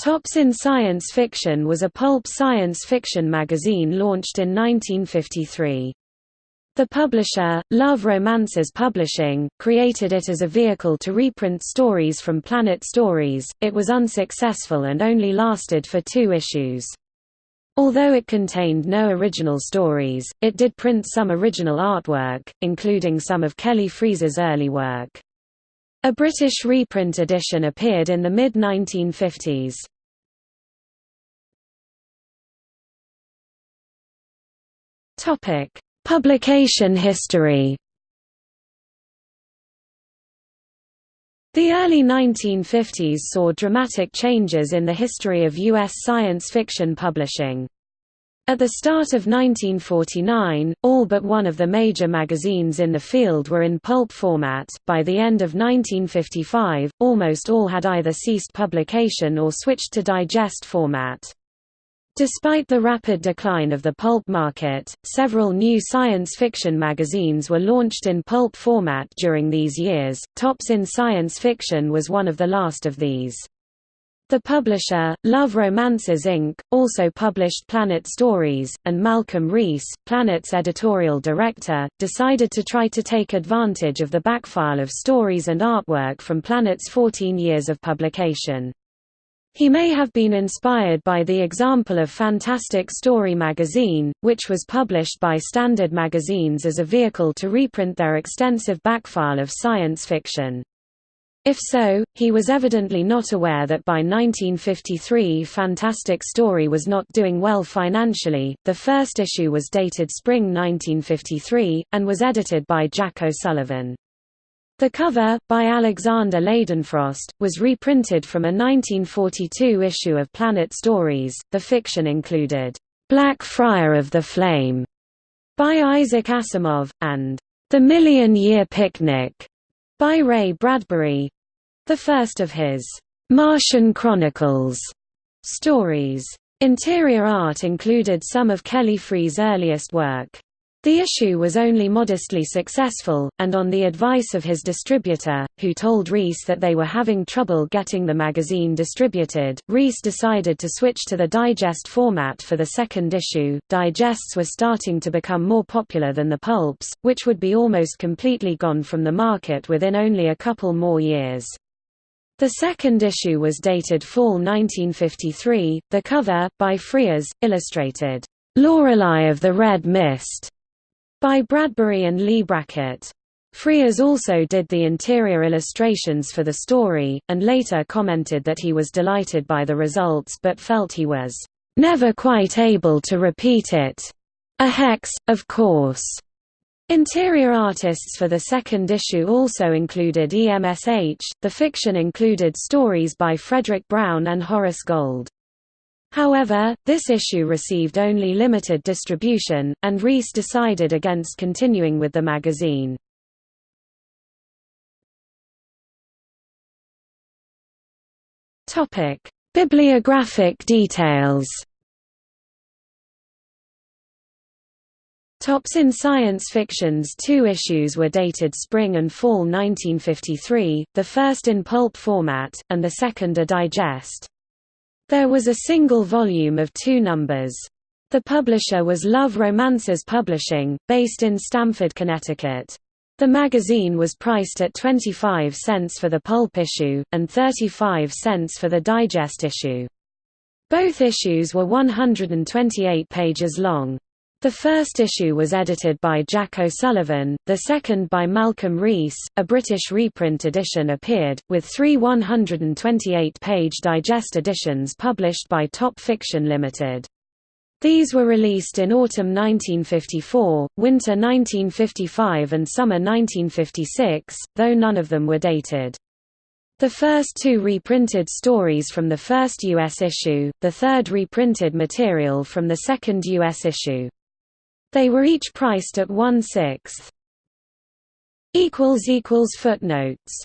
Tops in Science Fiction was a pulp science fiction magazine launched in 1953. The publisher, Love Romances Publishing, created it as a vehicle to reprint stories from Planet Stories. It was unsuccessful and only lasted for two issues. Although it contained no original stories, it did print some original artwork, including some of Kelly Freas's early work. A British reprint edition appeared in the mid-1950s. Publication history The early 1950s saw dramatic changes in the history of U.S. science fiction publishing. At the start of 1949, all but one of the major magazines in the field were in pulp format. By the end of 1955, almost all had either ceased publication or switched to digest format. Despite the rapid decline of the pulp market, several new science fiction magazines were launched in pulp format during these years. Tops in Science Fiction was one of the last of these. The publisher, Love Romances Inc., also published Planet Stories, and Malcolm Reiss, Planet's editorial director, decided to try to take advantage of the backfile of stories and artwork from Planet's 14 years of publication. He may have been inspired by the example of Fantastic Story magazine, which was published by Standard Magazines as a vehicle to reprint their extensive backfile of science fiction. If so, he was evidently not aware that by 1953 Fantastic Story was not doing well financially. The first issue was dated spring 1953, and was edited by Jack O'Sullivan. The cover, by Alexander Leidenfrost, was reprinted from a 1942 issue of Planet Stories. The fiction included, Black Friar of the Flame, by Isaac Asimov, and The Million Year Picnic, by Ray Bradbury the first of his Martian Chronicles stories. Interior art included some of Kelly Freas' earliest work. The issue was only modestly successful, and on the advice of his distributor, who told Reiss that they were having trouble getting the magazine distributed, Reiss decided to switch to the digest format for the second issue. Digests were starting to become more popular than the pulps, which would be almost completely gone from the market within only a couple more years. The second issue was dated fall 1953, the cover, by Freas, illustrated, "'Lorelei of the Red Mist' by Bradbury and Leigh Brackett. Freas also did the interior illustrations for the story, and later commented that he was delighted by the results but felt he was never quite able to repeat it. A hex, of course. Interior artists for the second issue also included EMSH. The fiction included stories by Fredric Brown and Horace Gold. However, this issue received only limited distribution, and Reiss decided against continuing with the magazine. Bibliographic details Tops in Science Fiction's two issues were dated spring and fall 1953, the first in pulp format, and the second a digest. There was a single volume of two numbers. The publisher was Love Romances Publishing, based in Stamford, Connecticut. The magazine was priced at 25 cents for the pulp issue, and 35 cents for the digest issue. Both issues were 128 pages long. The first issue was edited by Jack O'Sullivan, the second by Malcolm Reiss. A British reprint edition appeared, with three 128-page digest editions published by Top Fiction Limited. These were released in autumn 1954, winter 1955 and summer 1956, though none of them were dated. The first two reprinted stories from the first U.S. issue, the third reprinted material from the second U.S. issue. They were each priced at one-sixth. Footnotes